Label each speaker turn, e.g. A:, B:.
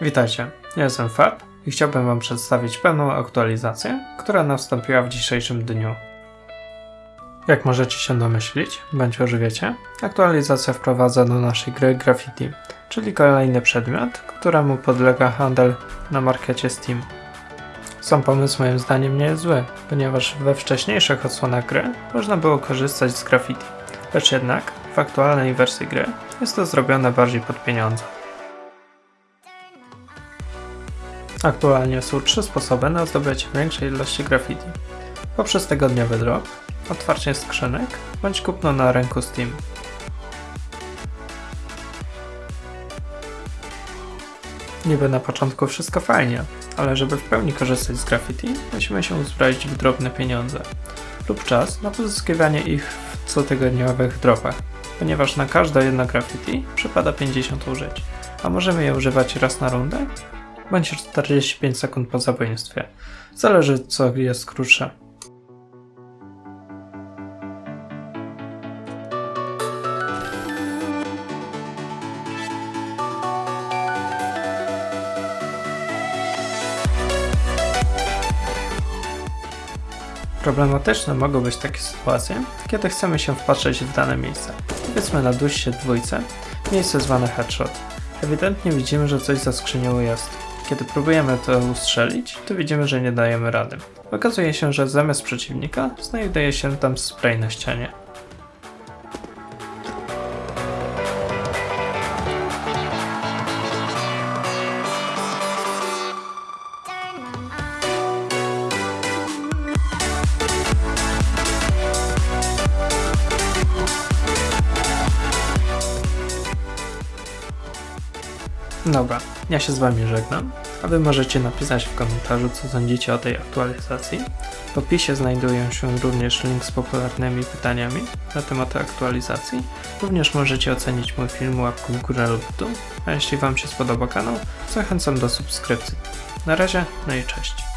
A: Witajcie, ja jestem Fab i chciałbym Wam przedstawić pewną aktualizację, która nastąpiła w dzisiejszym dniu. Jak możecie się domyślić, bądź już wiecie, aktualizacja wprowadza do naszej gry graffiti, czyli kolejny przedmiot, któremu podlega handel na markecie Steam. Sam pomysł moim zdaniem nie jest zły, ponieważ we wcześniejszych odsłonach gry można było korzystać z graffiti, lecz jednak w aktualnej wersji gry jest to zrobione bardziej pod pieniądze. Aktualnie są trzy sposoby na zdobycie większej ilości graffiti. Poprzez tygodniowy drop, otwarcie skrzynek, bądź kupno na rynku Steam. Niby na początku wszystko fajnie, ale żeby w pełni korzystać z graffiti, musimy się uzbroić w drobne pieniądze lub czas na pozyskiwanie ich w cotygodniowych dropach, ponieważ na każde jedno graffiti przypada 50 użyć, a możemy je używać raz na rundę bądź 45 sekund po zabójstwie. Zależy co jest krótsze. Problematyczne mogą być takie sytuacje, kiedy chcemy się wpatrzeć w dane miejsce. Powiedzmy na duście dwójce, miejsce zwane headshot. Ewidentnie widzimy, że coś za skrzynią jest. Kiedy próbujemy to ustrzelić, to widzimy, że nie dajemy rady. Okazuje się, że zamiast przeciwnika znajduje się tam spray na ścianie. Dobra, ja się z Wami żegnam, a Wy możecie napisać w komentarzu, co sądzicie o tej aktualizacji. W opisie znajdują się również link z popularnymi pytaniami na temat aktualizacji. Również możecie ocenić mój film łapką w górę lub dół, a jeśli Wam się spodoba kanał, zachęcam do subskrypcji. Na razie, no i cześć.